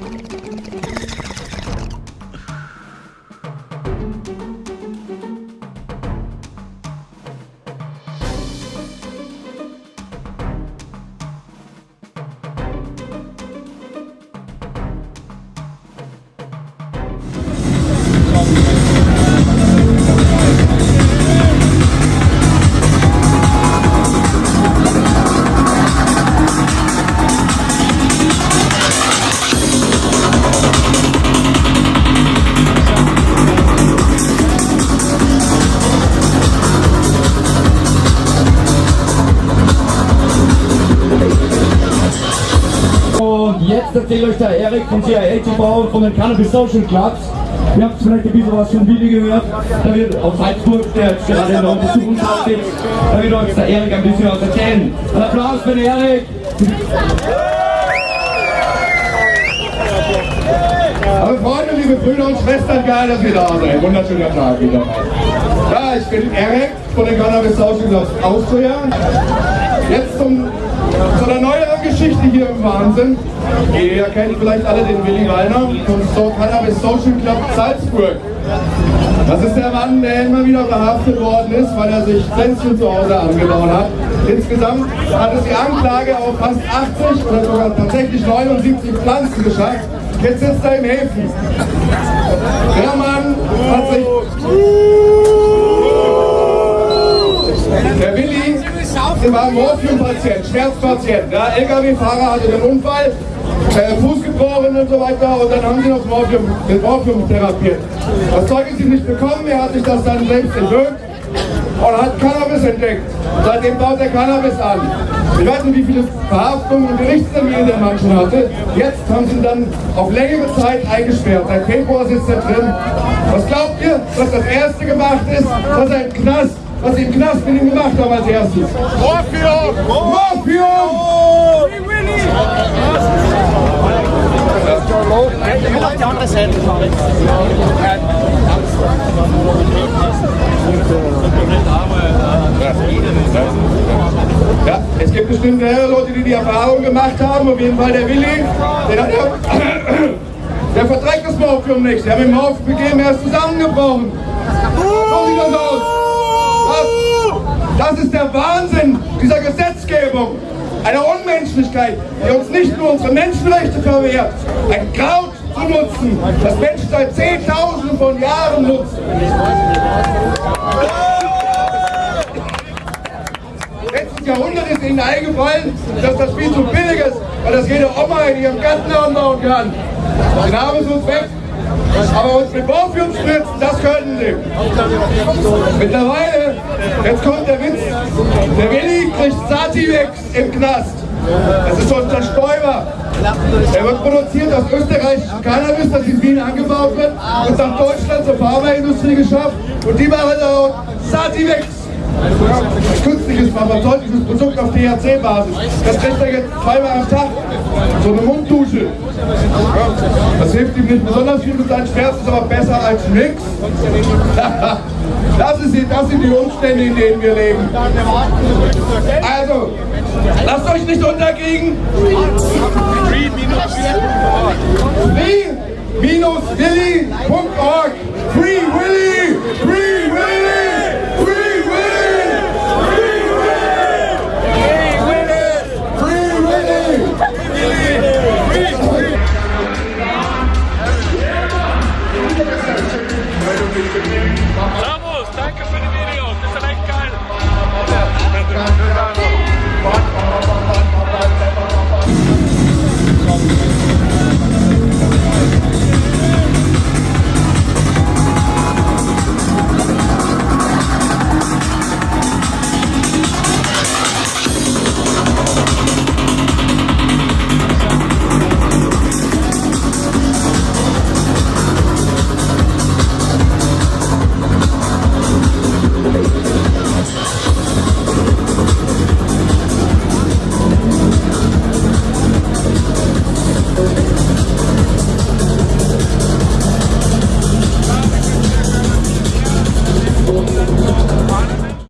Thank you. Jetzt erzählt euch der Erik vom CIA TV von den Cannabis Social Clubs. Ihr habt vielleicht ein bisschen was von Willi gehört. Da wird aus Salzburg, der jetzt gerade in der Untersuchungshaft sitzt, da wird euch der Erik ein bisschen was erzählen. Ein Applaus für den Erik! Aber Freunde, liebe Brüder und Schwestern, geil, dass ihr da seid. Wunderschöner Tag wieder. Ja, ich bin Erik von den Cannabis Social Clubs Austria. Jetzt zum, zu einer neueren Geschichte hier im Wahnsinn. Ihr kennt vielleicht alle den Willi Reiner vom so Cannabis Social Club Salzburg. Das ist der Mann, der immer wieder verhaftet worden ist, weil er sich Pflänzchen zu Hause angebaut hat. Insgesamt hat es die Anklage auf fast 80 oder sogar tatsächlich 79 Pflanzen geschafft. Jetzt sitzt er im Häfen. Der Mann hat sich... Der Willi war ein Morphium-Patient, Schmerzpatient. Der LKW-Fahrer hatte den Unfall, äh, Fuß gebrochen und so weiter und dann haben sie noch Morphium, mit Morphium therapiert. Das Zeug ist ihm nicht bekommen, er hat sich das dann selbst entwirkt und hat Cannabis entdeckt. Seitdem baut er Cannabis an. Ich weiß nicht, wie viele Verhaftungen und Gerichtstermine der Mann schon hatte. Jetzt haben sie ihn dann auf längere Zeit eingesperrt. Seit Februar sitzt er drin. Was glaubt ihr, was das erste gemacht ist, was er im Knast, was sie im Knast mit ihm gemacht haben als erstes? Morphium! Morphium! Ich will auf die andere Seite fahren. Ja, es gibt bestimmt mehrere Leute, die die Erfahrung gemacht haben. Auf jeden Fall der Willi, der, hat ja, der verträgt das Morphium nicht. Der hat mit dem Morphium er ist zusammengebrochen. So sieht das aus. Das, das ist der Wahnsinn dieser Gesetzgebung. Eine Unmenschlichkeit, die uns nicht nur unsere Menschenrechte verwehrt, ein Kraut zu nutzen, das Menschen seit Zehntausenden von Jahren nutzen. Letztes Jahrhundert ist ihnen eingefallen, dass das viel zu billig ist, weil das jede Oma in ihrem Garten anbauen kann. Den haben sie uns weg. Aber uns mit Morphium spritzen, das können sie. Mittlerweile, jetzt kommt der Witz, der Willi kriegt Sativex im Knast. Das ist unser Stäuber. Er wird produziert aus österreichischem Cannabis, das in Wien angebaut wird und nach Deutschland zur Pharmaindustrie geschafft. Und die machen daraus Sativex. Künstliches pharmazeutisches Produkt auf THC-Basis. Das kriegt er jetzt zweimal am Tag. So eine Munddusche. Das hilft ihm nicht besonders viel mit seinen Schmerzen, ist aber besser als nichts. Das, ist das sind die Umstände, in denen wir leben. Also, lasst euch nicht unterkriegen. Free-willy.org Free!